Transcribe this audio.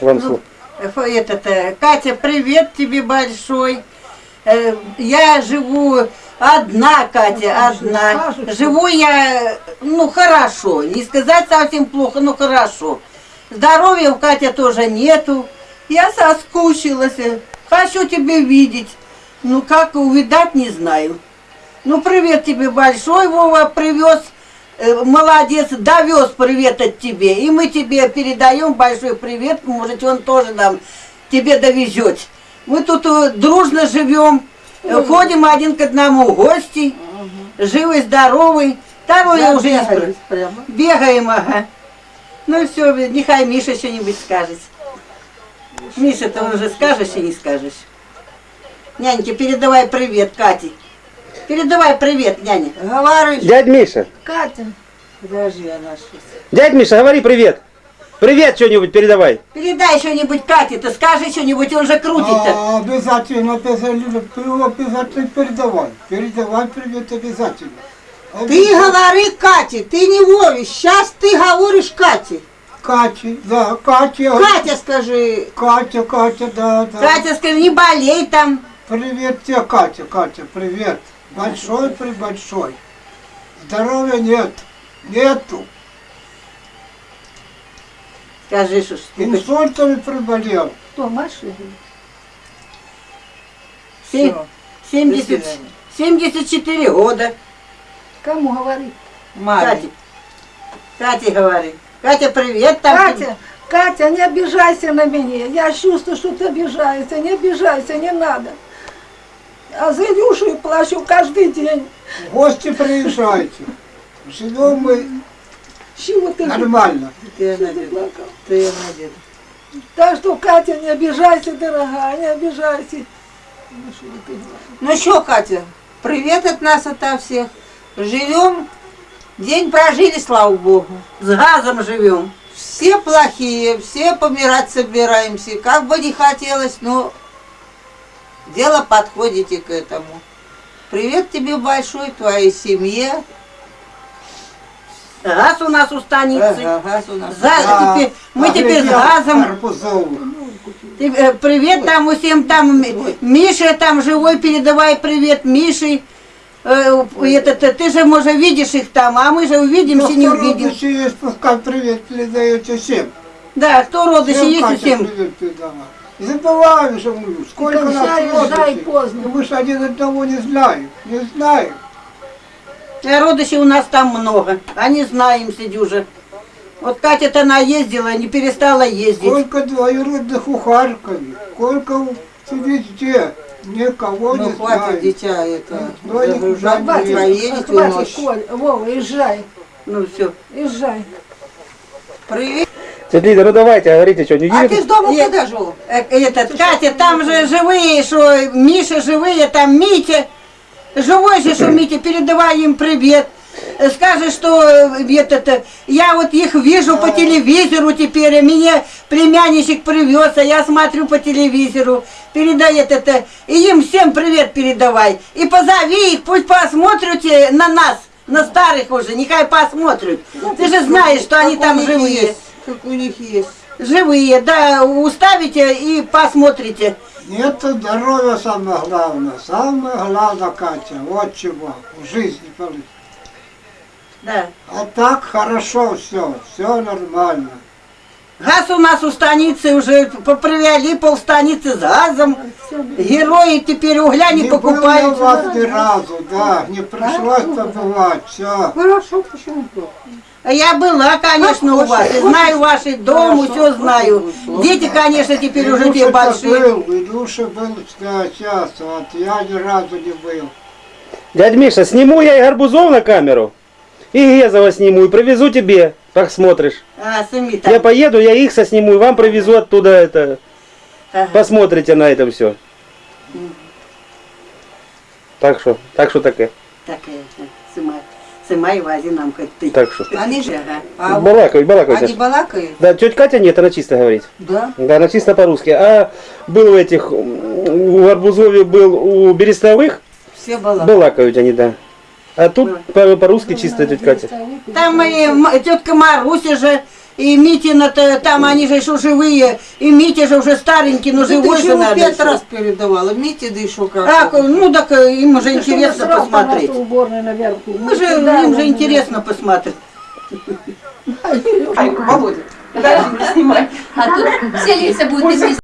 Вам слово. Фу, Этот, э, Катя, привет тебе большой. Э, Я живу одна, Катя, одна. Живу я, ну, хорошо. Не сказать совсем плохо, но хорошо. Здоровья у Катя тоже нету. Я соскучилась. Хочу тебя видеть. Ну, как увидать, не знаю. Ну, привет тебе большой, Вова, привез. Э, Молодец, довез привет от тебе. И мы тебе передаем большой привет. Может, он тоже нам тебе довезет. Мы тут э, дружно живем, э, ходим один к одному гости. Живый, здоровый. Того я уже спро- прямо. Бегаем, ага. Ну все, нехай Миша что-нибудь скажет. Миша, ты уже скажешь и не скажешь. Няньке, передавай привет Кате. Передавай привет, няня. Говори, Дядь Миша, Катя, подожди, она сейчас. дядь Миша, говори привет. Привет что-нибудь передавай. Передай что-нибудь Кате, ты скажи что-нибудь, он же крутит-то. А, обязательно, обязательно, обязательно передавай. Передавай привет обязательно. Ты говори Кате, ты не воришь. Сейчас ты говоришь Кате. Катя, да, Катя. Катя скажи. Катя, Катя, да, да. Катя, скажи, не болей там. Привет тебе, Катя, Катя, привет. Большой, прибольшой. Здоровья нет. Нету. Скажи, что Инсультами приболел. кто, Маша? Се- Всё. 70, 74 года. Кому говорит? Маме. Катя. Катя говори. Катя, привет там. Катя, Катя, не обижайся на меня. Я чувствую, что ты обижаешься. Не обижайся, не надо. А за Илюшу я плачу каждый день. В гости приезжайте. Живем мы Чего ты нормально. Ты Ты? Ты. Так что, Катя, не обижайся, дорогая, не обижайся. Ну, что? Ну что, Катя, привет от нас, ото всех. Живем, день прожили, слава Богу. С газом живем. Все плохие, все помирать собираемся. Как бы не хотелось, но дело подходите к этому. Привет тебе большой, твоей семье. Газ у нас у станицы. Ага, газ у нас. За- теперь- мы теперь с газом. Арбузовых. Ты, э, Привет там всем там. Ми- Миша там живой, передавай привет Мише. Э, Этот, э, ты же, может, видишь их там, а мы же увидимся, не увидим. Есть, пускай привет передаете всем. Да, кто Всем есть всем. привет. Не забываем же мы, сколько нас родичей. поздно. Мы же один одного не знаем, не знаем. А родичей у нас там много, а не знаем, сидюжа. Вот Катя-то она ездила, не перестала ездить. Сколько двоюродных у Харькове, сколько везде, никого Ну не хватит, знаем. дитя, это Ну, они загружать, хватит, проедете Хватит, ночь. Коль, Вова, езжай, Ну все. езжай. Привет. Тетя Лида, ну давайте, говорите что-нибудь. А ты с дома Нет. когда жил? Э, Этот, Катя, там же живые, что Миша живые, там Митя. Живой же, что Митя, передавай им привет. Скажи, что э, этот, э, я вот их вижу по телевизору теперь, а меня племянничек привез, а я смотрю по телевизору. Передай этот, э, и им всем привет передавай. И позови их, пусть посмотрят на нас, на старых уже, нехай посмотрят. Ты же знаешь, что они там живые. есть, Как у них есть. Живые, да, уставите и посмотрите. Нет здоровья самое главное. Самое главное, Катя, вот чего в жизни получить. Да. А так хорошо все, все нормально. Газ у нас у станицы уже попривели полстаницы с газом. Герои теперь угля не, не было покупают. у вас ни разу, да, не пришлось побывать, все. Хорошо, почему плохо? А Я была, конечно, у вас. И знаю ваш дом, все знаю. Дети, конечно, теперь уже те большие. был, Илюша был да, сейчас, вот я ни разу не был. Дядь Миша, сниму я и Арбузов на камеру. И Гезова сниму, и привезу тебе. Посмотришь. А, сами Я там. поеду, я их сосниму, и вам привезу оттуда это. Ага. Посмотрите на это все. Так что, так что таке. Так, э, сымай. Сымай, вози нам хоть ты. Так что. Они же, Ага. а вот Балакай, балакай. они балакают? Да, тетя Катя нет, она чисто говорит. Да. Да, она чисто по-русски. А был у этих, м, у Арбузове был у Берестовых, Все балакают. балакают они, да. А тут по- по-русски чисто тетя Катя. Там и м- тетка Маруся же, и Митина, -то, там они же еще живые, и Митя же уже старенький, но Ты живой же надо. пять еще. раз передавала. Мите, да еще как. А, ну так им уже интересно посмотреть. Мы же, Да, им же интересно посмотреть. Володя, подожди, не снимай. А тут все лица будут.